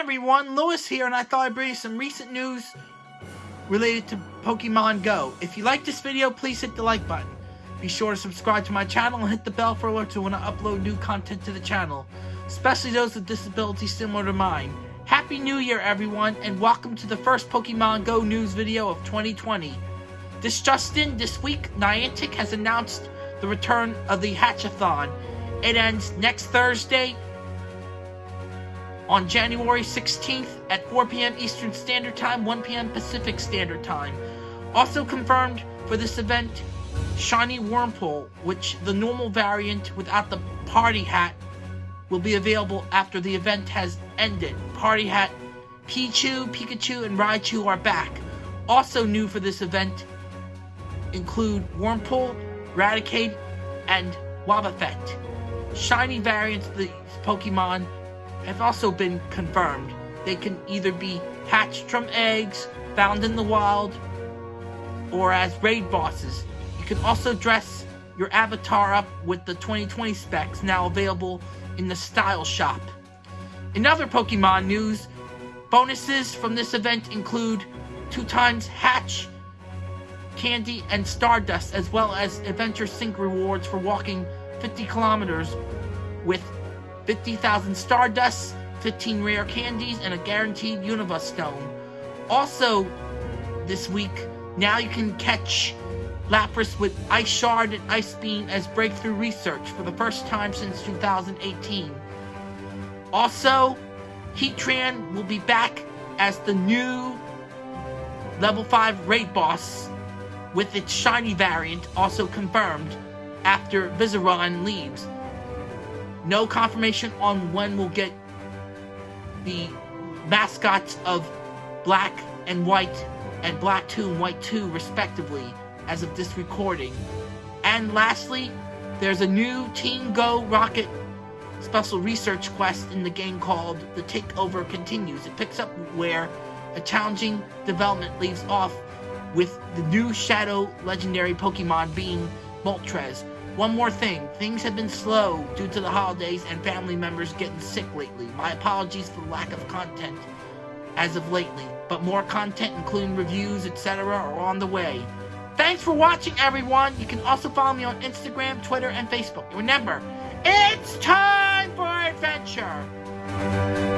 everyone, Lewis here, and I thought I'd bring you some recent news related to Pokemon Go. If you like this video, please hit the like button. Be sure to subscribe to my channel and hit the bell for alerts when I upload new content to the channel, especially those with disabilities similar to mine. Happy New Year, everyone, and welcome to the first Pokemon Go news video of 2020. This Justin, this week, Niantic has announced the return of the Hatchathon. It ends next Thursday, on January 16th at 4 p.m. Eastern Standard Time, 1 p.m. Pacific Standard Time. Also confirmed for this event, Shiny Wurmple, which the normal variant without the party hat will be available after the event has ended. Party hat, Pichu, Pikachu, and Raichu are back. Also new for this event include Wurmple, Raticate, and Wobbuffet. Shiny variants of these Pokemon have also been confirmed. They can either be hatched from eggs found in the wild or as raid bosses. You can also dress your avatar up with the 2020 specs now available in the Style Shop. In other Pokemon news, bonuses from this event include two times Hatch, Candy, and Stardust, as well as Adventure Sync rewards for walking 50 kilometers with 50,000 Stardust, 15 rare candies, and a guaranteed Unova Stone. Also, this week, now you can catch Lapras with Ice Shard and Ice Beam as breakthrough research for the first time since 2018. Also, Heatran will be back as the new level 5 raid boss with its shiny variant also confirmed after Virizion leaves. No confirmation on when we'll get the mascots of Black and White and Black 2 and White 2 respectively as of this recording. And lastly, there's a new Team Go Rocket special research quest in the game called The Takeover Continues. It picks up where a challenging development leaves off with the new Shadow legendary Pokemon being Moltres. One more thing, things have been slow due to the holidays and family members getting sick lately. My apologies for the lack of content as of lately, but more content including reviews, etc. are on the way. Thanks for watching everyone! You can also follow me on Instagram, Twitter, and Facebook. Remember, it's time for adventure!